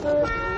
Товарищ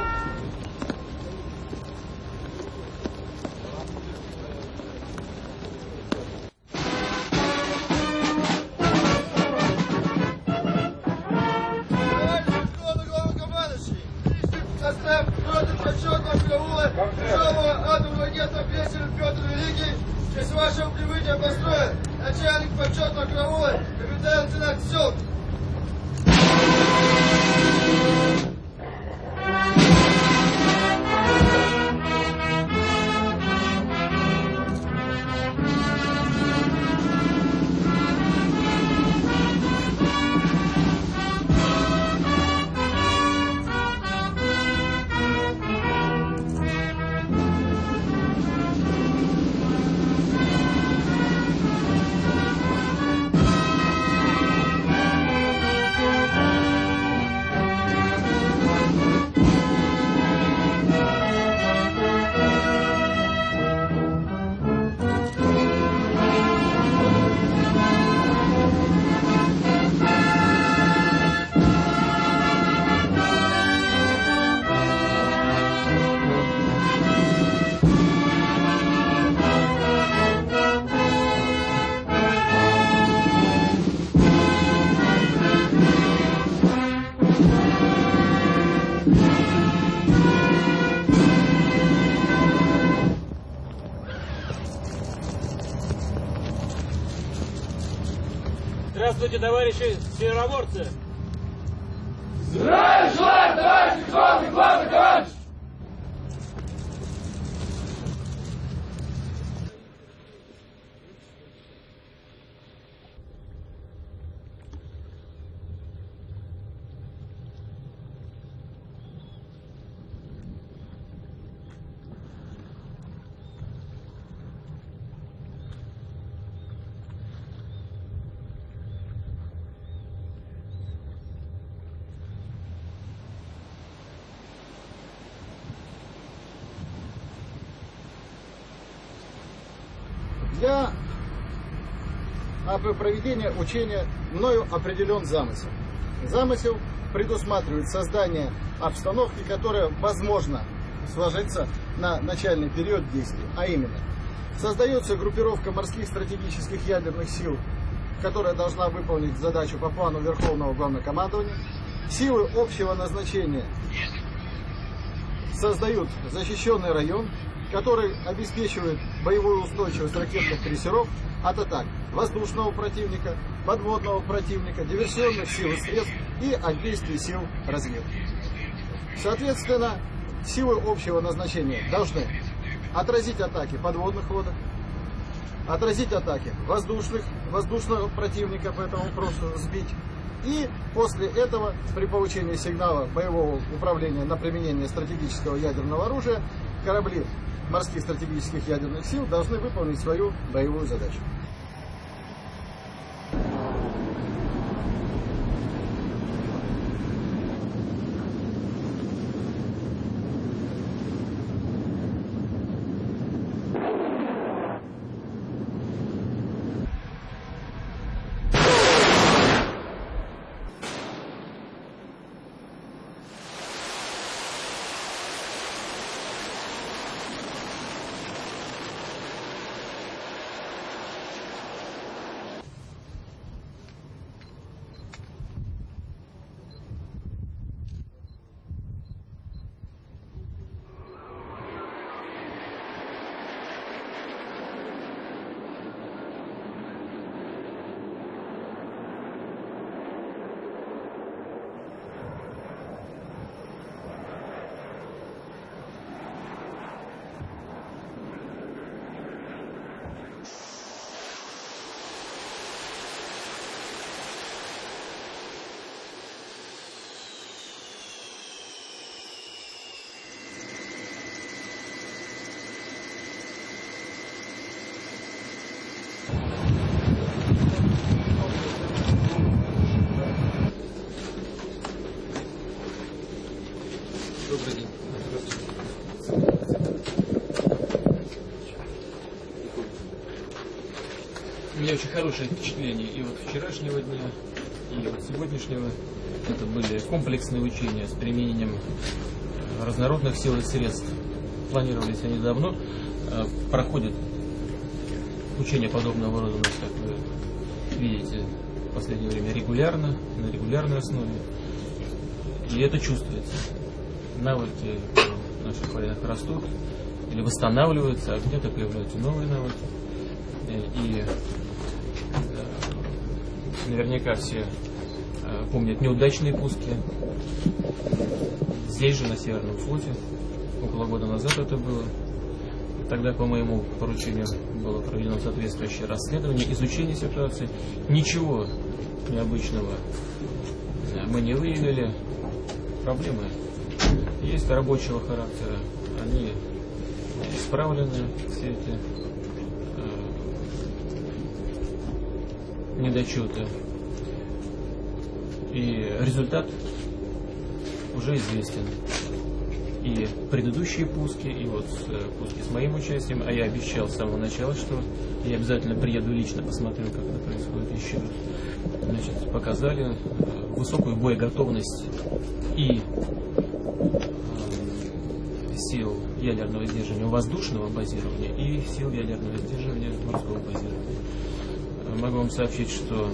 товарищи североморцы! Для а, проведения учения мною определен замысел. Замысел предусматривает создание обстановки, которая возможно сложится на начальный период действий, а именно создается группировка морских стратегических ядерных сил, которая должна выполнить задачу по плану Верховного Главнокомандования. Силы общего назначения создают защищенный район, который обеспечивает боевую устойчивость ракетных крейсеров от атак воздушного противника, подводного противника, диверсионных сил и средств и от действий сил разведки. Соответственно, силы общего назначения должны отразить атаки подводных лодок, отразить атаки воздушных, воздушного противника, поэтому просто сбить. И после этого, при получении сигнала боевого управления на применение стратегического ядерного оружия, корабли морских стратегических ядерных сил должны выполнить свою боевую задачу. Добрый день. У меня очень хорошее впечатление и вот вчерашнего дня, и вот сегодняшнего. Это были комплексные учения с применением э, разнородных сил и средств. Планировались они давно. Э, Проходят учения подобного рода, у нас, как вы видите, в последнее время регулярно, на регулярной основе. И это чувствуется. Навыки наших военных растут или восстанавливаются, а где-то появляются новые навыки. Э, И э, наверняка все э, помнят неудачные пуски. Здесь же, на Северном флоте, около года назад это было. Тогда по моему поручению было проведено соответствующее расследование, изучение ситуации. Ничего необычного э, мы не выявили. Проблемы есть рабочего характера. Они исправлены, все эти недочеты. И результат уже известен. И предыдущие пуски, и вот э, пуски с моим участием, а я обещал с самого начала, что я обязательно приеду лично, посмотрю, как это происходит еще. Значит, показали э, высокую боеготовность и э, сил ядерного сдерживания воздушного базирования и сил ядерного сдерживания морского базирования. Могу вам сообщить, что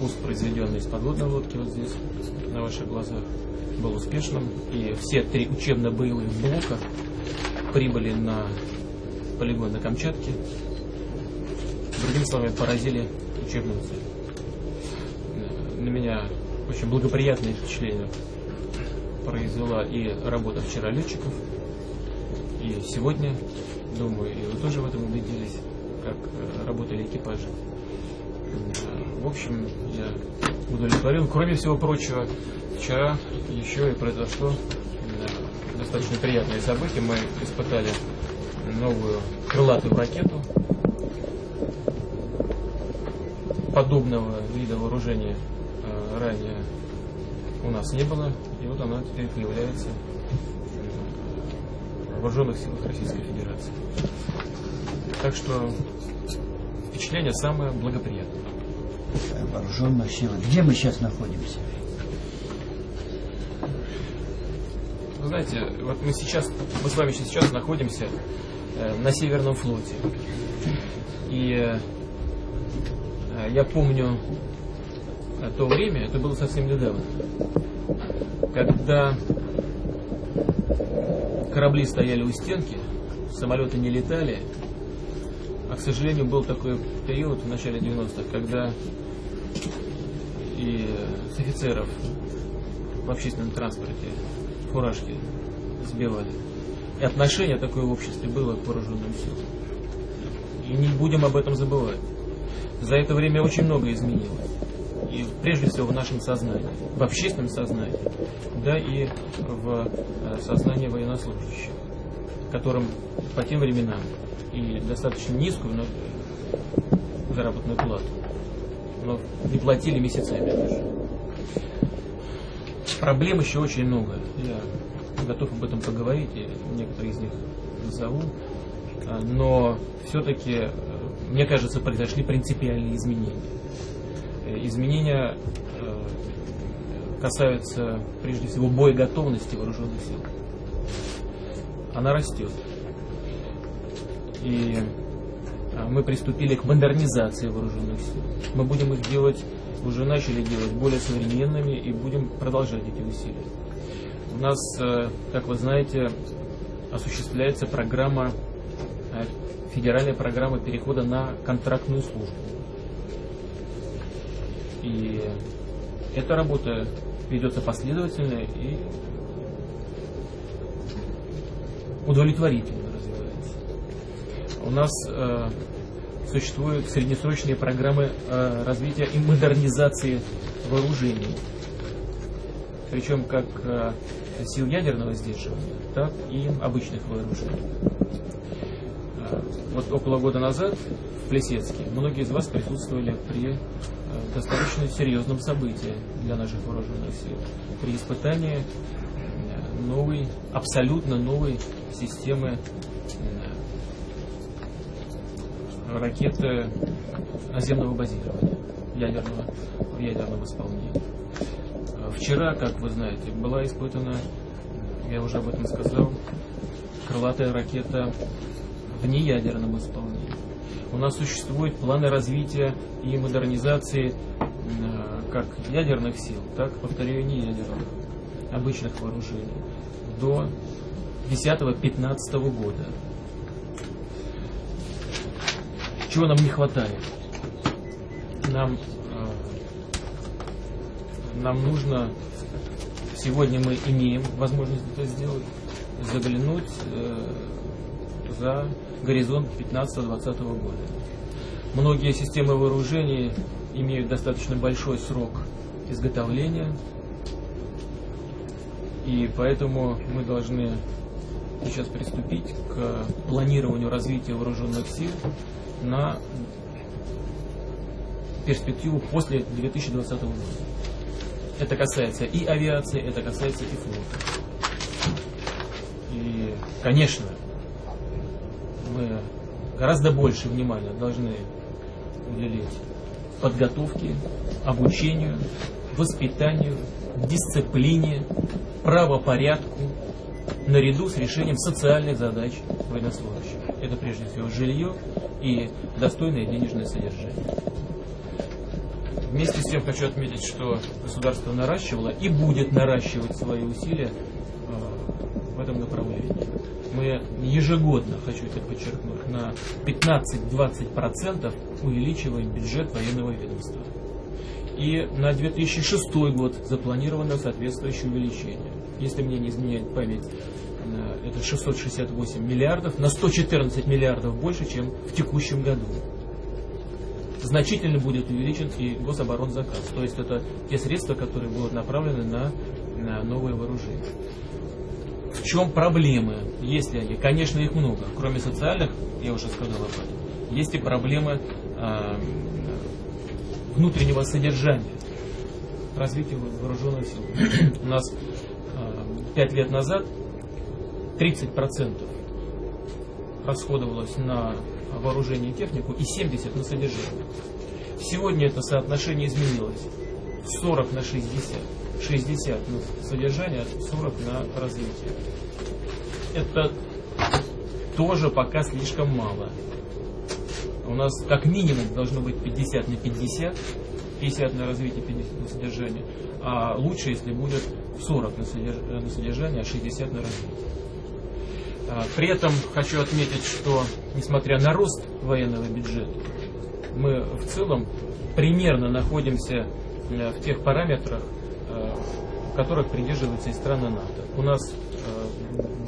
пуск, произведенный из подводной лодки вот здесь, на ваших глазах, был успешным. И все три учебно-боевых блока прибыли на полигон на Камчатке. Другими словами, поразили учебную цель. На меня очень благоприятное впечатление произвела и работа вчера летчиков, и сегодня, думаю, и вы тоже в этом убедились, как э, работали экипажи. Э, В общем, я удовлетворен. Кроме всего прочего, вчера еще и произошло э, достаточно приятное событие. Мы испытали новую крылатую ракету подобного вида вооружения ранее у нас не было, и вот она теперь появляется в вооруженных силах Российской Федерации. Так что впечатление самое благоприятное. вооруженных сил. Где мы сейчас находимся? Вы знаете, вот мы сейчас, мы с вами сейчас находимся э, на Северном флоте. И э, я помню э, то время, это было совсем недавно, когда корабли стояли у стенки, самолеты не летали, к сожалению, был такой период в начале 90-х, когда и с офицеров в общественном транспорте фуражки сбивали. И отношение такое в обществе было к вооруженным силам. И не будем об этом забывать. За это время очень много изменилось. И прежде всего в нашем сознании, в общественном сознании, да и в э, сознании военнослужащих, которым по тем временам и достаточно низкую но, заработную плату, но не платили месяцами даже. Проблем еще очень много. Я готов об этом поговорить, и некоторые из них назову. А, Но все-таки, мне кажется, произошли принципиальные изменения. Э, Изменения э, касаются, прежде всего, боеготовности вооруженных сил. Она растет. И а, мы приступили к модернизации вооруженных сил. Мы будем их делать, уже начали делать более современными и будем продолжать эти усилия. У нас, э, как вы знаете, осуществляется программа, э, федеральная программа перехода на контрактную службу. И эта работа ведется последовательно и удовлетворительно развивается. У нас э, существуют среднесрочные программы э, развития и модернизации вооружений. Причем как э, сил ядерного сдерживания, так и обычных вооружений. Э, вот около года назад в Плесецке многие из вас присутствовали при э, достаточно серьезном событии для наших вооруженных сил, при испытании новой, абсолютно новой системы э, ракеты наземного базирования. ядерного, в ядерном исполнении. А Вчера, как вы знаете, была испытана, я уже об этом сказал, крылатая ракета в неядерном исполнении. У нас существуют планы развития и модернизации э, как ядерных сил, так, повторяю, неядерных, обычных вооружений до 10-15 года. Чего нам не хватает? Нам, э, нам нужно, сегодня мы имеем возможность это сделать, заглянуть э, за горизонт 15-20 года. Многие системы вооружений имеют достаточно большой срок изготовления, и поэтому мы должны сейчас приступить к планированию развития вооруженных сил на перспективу после 2020 года. Это касается и авиации, это касается и флота. И, конечно, мы гораздо больше внимания должны уделить подготовке, обучению, воспитанию, дисциплине, правопорядку, наряду с решением социальных задач военнослужащих. Это прежде всего жилье и достойное денежное содержание. Вместе с тем хочу отметить, что государство наращивало и будет наращивать свои усилия э, в этом направлении. Мы ежегодно, хочу это подчеркнуть, на 15-20% увеличиваем бюджет военного ведомства. И на 2006 год запланировано соответствующее увеличение. Если мне не изменяет память, э, это 668 миллиардов, на 114 миллиардов больше, чем в текущем году значительно будет увеличен и гособоронзаказ. То есть это те средства, которые будут направлены на, на новые вооружения. В чем проблемы? Есть ли они? Конечно, их много. Кроме социальных, я уже сказал об этом, есть и проблемы э, внутреннего содержания развития вооруженных сил. У нас э, лет назад 30% расходовалось на вооружение и технику и 70 на содержание. Сегодня это соотношение изменилось. 40 на 60. 60 на содержание, 40 на развитие. Это тоже пока слишком мало. У нас как минимум должно быть 50 на 50, 50 на развитие, 50 на содержание. А лучше, если будет 40 на содержание, а 60 на развитие. А, при этом хочу отметить, что несмотря на рост военного бюджета, мы в целом примерно находимся э, в тех параметрах, э, которых придерживаются и страны НАТО. У нас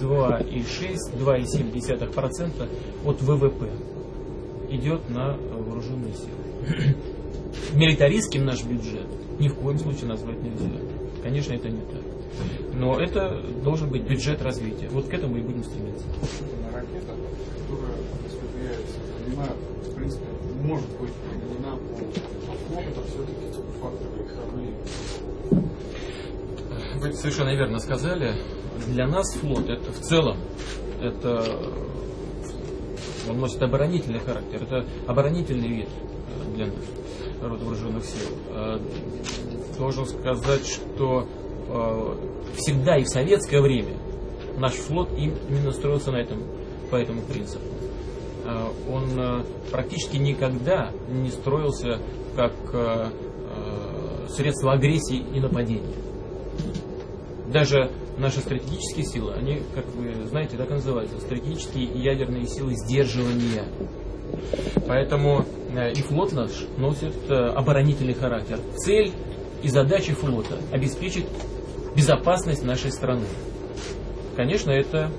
2,6-2,7% э, от ВВП идет на вооруженные силы. Милитаристским наш бюджет ни в коем случае назвать нельзя. Конечно, это не так. Но это должен быть бюджет развития. Вот к этому и будем стремиться. Ракета, которая осуществляется, она, в принципе, может быть применена по флот, это все-таки факторы кораблей. Вы совершенно верно сказали. Для нас флот это в целом это он носит оборонительный характер. Это оборонительный вид для нас, рода вооруженных сил. Э, должен сказать, что Э, всегда и в советское время наш флот именно строился на этом, по этому принципу. Э, он э, практически никогда не строился как средство агрессии и нападения. Даже наши стратегические силы, они, как вы знаете, так и называются, стратегические и ядерные силы сдерживания. Поэтому и флот наш носит оборонительный характер. Цель и задача флота обеспечить безопасность нашей страны. Конечно, это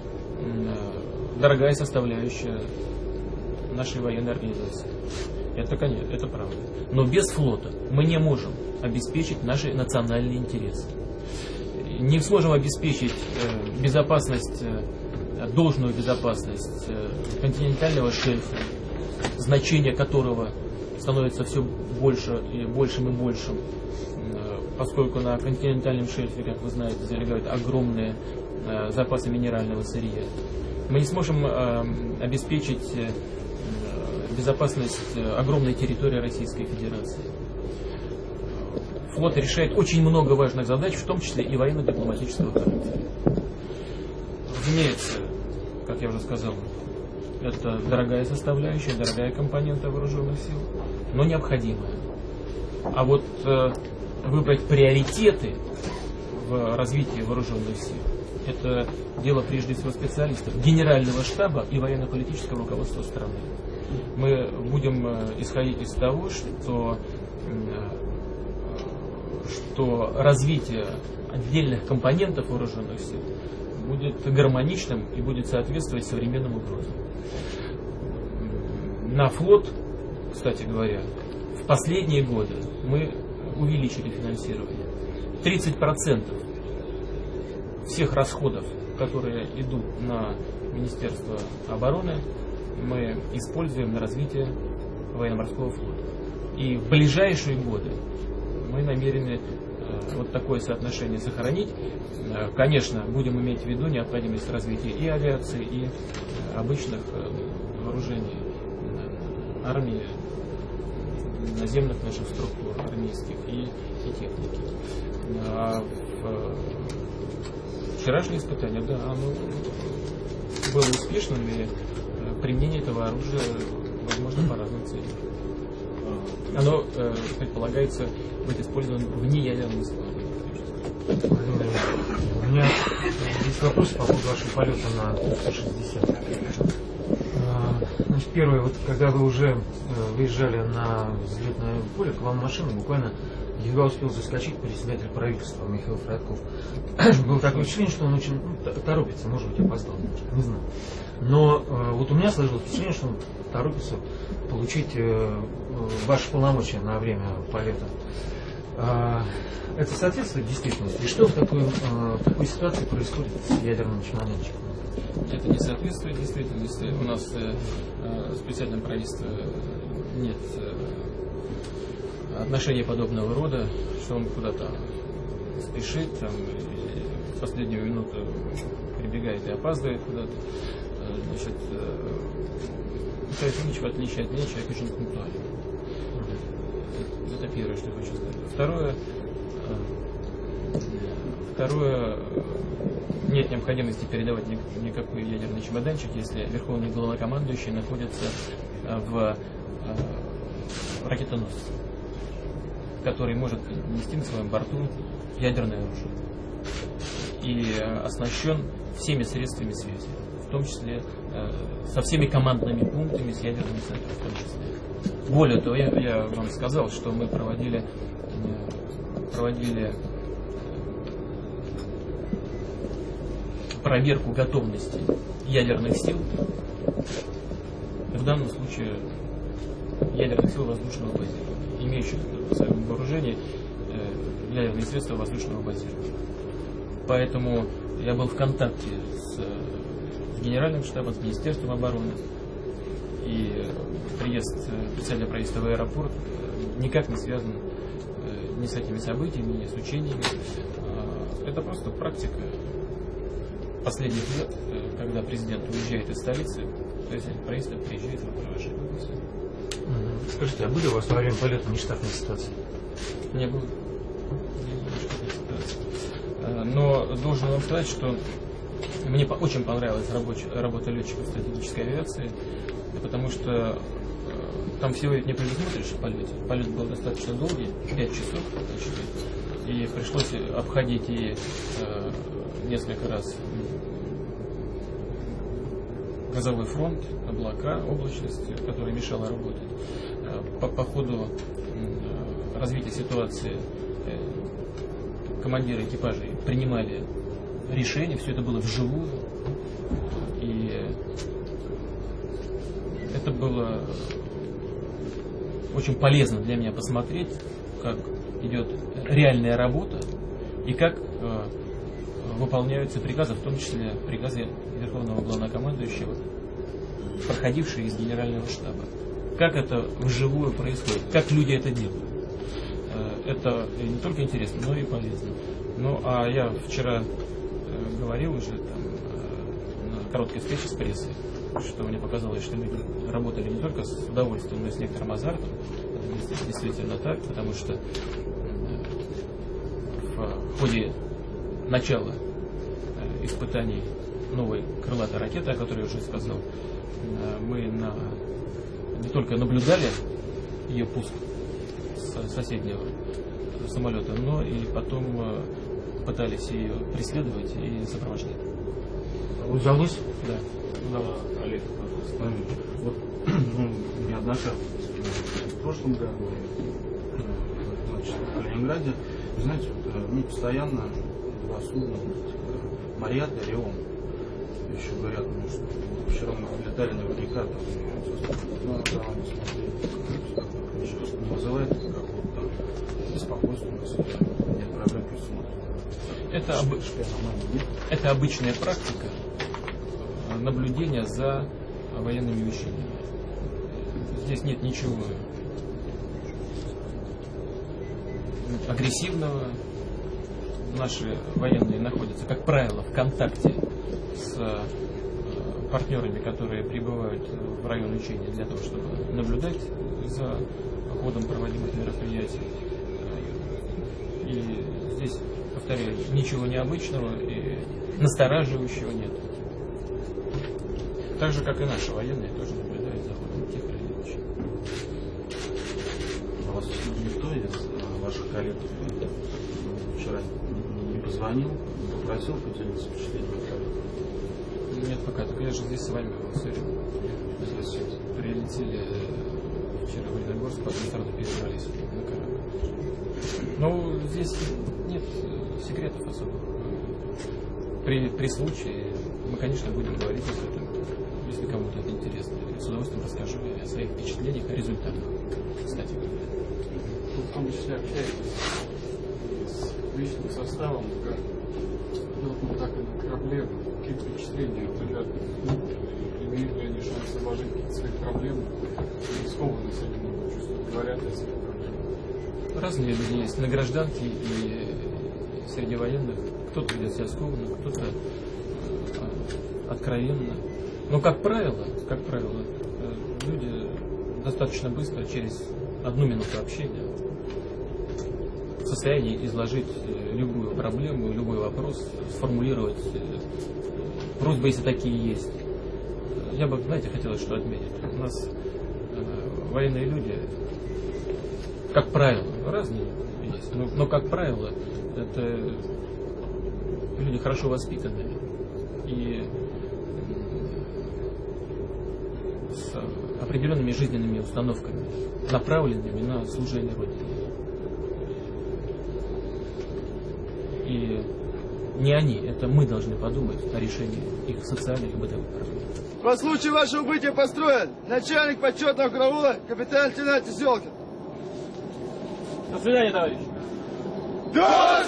дорогая составляющая нашей военной организации. Это, конечно, это правда. Но без флота мы не можем обеспечить наши национальные интересы. Не сможем обеспечить э, безопасность, э, должную безопасность э, континентального шельфа, значение которого становится все больше и большим и большим поскольку на континентальном шельфе, как вы знаете, залегают огромные э, запасы минерального сырья. Мы не сможем э, обеспечить э, безопасность э, огромной территории Российской Федерации. флот решает очень много важных задач, в том числе и военно-дипломатического характера. Разумеется, как я уже сказал, это дорогая составляющая, дорогая компонента вооруженных сил, но необходимая. А вот э, выбрать приоритеты в развитии вооруженных сил, это дело прежде всего специалистов, генерального штаба и военно-политического руководства страны. Мы будем э, исходить из того, что, э, что развитие отдельных компонентов вооруженных сил будет гармоничным и будет соответствовать современным угрозам. На флот, кстати говоря, в последние годы мы увеличили финансирование. 30% всех расходов, которые идут на Министерство обороны, мы используем на развитие военно-морского флота. И в ближайшие годы мы намерены э, вот такое соотношение сохранить. Э, конечно, будем иметь в виду необходимость развития и авиации, и э, обычных вооружений армии, наземных наших структур армейских и, и техники. А в вчерашнее испытание, да, оно было успешным, и применение этого оружия возможно по разным целям. Оно э, предполагается быть использованным в неядерном складе. У меня есть вопрос по поводу вашего полета на 360. Значит, первое, вот когда вы уже э, выезжали на взлетное поле, к вам машина буквально едва успел заскочить председатель правительства Михаил Фродков. Было такое впечатление, что он очень ну, торопится, может быть, опоздал немножко, не знаю. Но э, вот у меня сложилось впечатление, что он торопится получить э, э, ваши полномочия на время полета. Э, это соответствует действительности? И что в такой, э, в такой ситуации происходит с ядерным чемоданчиком? Это не соответствует действительности. У нас э, э, в специальном правительстве нет э, отношений подобного рода, что он куда-то спешит, там, в последнюю минуту прибегает и опаздывает куда-то. Э, значит, э, Михаил Ильич, в отличие от меня, человек очень пунктуальный. Это первое, что я хочу сказать. Второе, э, второе, нет необходимости передавать никакой ядерный чемоданчик, если верховный главнокомандующий находится в ракетоносце, который может нести на своем борту ядерное оружие и оснащен всеми средствами связи в том числе э, со всеми командными пунктами, с ядерными центрами в том числе. Более того, я, я вам сказал, что мы проводили, э, проводили проверку готовности ядерных сил, в данном случае ядерных сил воздушного базирования, имеющих в своем вооружении ядерные средства воздушного базирования. Поэтому я был в контакте с Генеральным штабом, с Министерством обороны. И приезд э, специального правительства в аэропорт э, никак не связан э, ни с этими событиями, ни с учениями. А, это просто практика последних лет, когда президент уезжает из столицы, то есть правительство приезжает в провожение. Скажите, а были у вас во время полета нештатные ситуации? Не было. Ситуаций. Но должен вам сказать, что мне очень понравилась рабочая, работа летчиков стратегической авиации, потому что э, там всего не предусмотришь в полете. Полет был достаточно долгий, 5 часов почти, и пришлось обходить и э, несколько раз газовой фронт, облака, облачность, которая мешала работать. Э, по, по ходу э, развития ситуации э, командиры экипажей принимали решение, все это было вживую. И это было очень полезно для меня посмотреть, как идет реальная работа и как э, выполняются приказы, в том числе приказы Верховного Главнокомандующего, проходившие из Генерального штаба. Как это вживую происходит, как люди это делают. Э, это не только интересно, но и полезно. Ну, а я вчера говорил уже там, э, на короткой встрече с прессой, что мне показалось, что люди работали не только с удовольствием, но и с некоторым азартом. Это действительно так, потому что э, ходе начала э, испытаний новой крылатой ракеты, о которой я уже сказал, э, мы на, не только наблюдали ее пуск с соседнего самолета, но и потом э, пытались ее преследовать и сопровождать. Удалось? Да, удалось. Олег, пожалуйста, вот ну, неоднократно в прошлом году значит, в Калининграде, вы знаете, вот, э, ну, постоянно два судна, э, Марьята и Рион, еще говорят, ну, что вчера мы летали наверняка, там, ну, да, не смотрели, раз не вызывает какого-то там беспокойства у нас, нет проблем, смотрят. Это, об- это обычная практика э, наблюдения за военными вещами. Здесь нет ничего агрессивного. Наши военные находятся, как правило, в контакте с э, партнерами, которые прибывают в район учения для того, чтобы наблюдать за ходом проводимых мероприятий. И здесь, повторяю, ничего необычного и настораживающего нет. Так же, как и наши военные тоже наблюдают за ходом тех или иных учений. А вас никто из э, ваших коллег э, вчера не попросил поделиться впечатлениями? Нет, пока, только я же здесь с вами сегодня. Здесь прилетели э, вчера в Леногорск, потом сразу перебрались на корабль. Ну, здесь нет э, секретов особых. При, при случае мы, конечно, будем говорить об этом, если кому-то это интересно. Я с удовольствием расскажу о своих впечатлениях, о результатах, кстати говоря. Вы в том числе общаетесь личным составом, как пилотом, так и на корабле. Какие впечатления от ребят ну, имеют ли они шанс изложить какие-то свои проблемы? Или скованность они могут чувствовать, говорят о своих проблемах? Разные люди есть на гражданке и среди военных. Кто-то ведет себя скованно, кто-то э, откровенно. Но, как правило, как правило, э, люди достаточно быстро, через одну минуту общения, состоянии изложить э, любую проблему, любой вопрос, сформулировать э, просьбы, если такие есть. Я бы, знаете, хотелось что отметить. У нас э, военные люди как правило, разные есть, но, но как правило, это люди хорошо воспитанные и с определенными жизненными установками, направленными на служение Родине. И не они, это мы должны подумать о решении их социальных и бытовых проблем. По случаю вашего убытия построен начальник почетного караула капитан-лейтенант Селкин. До свидания, товарищ. До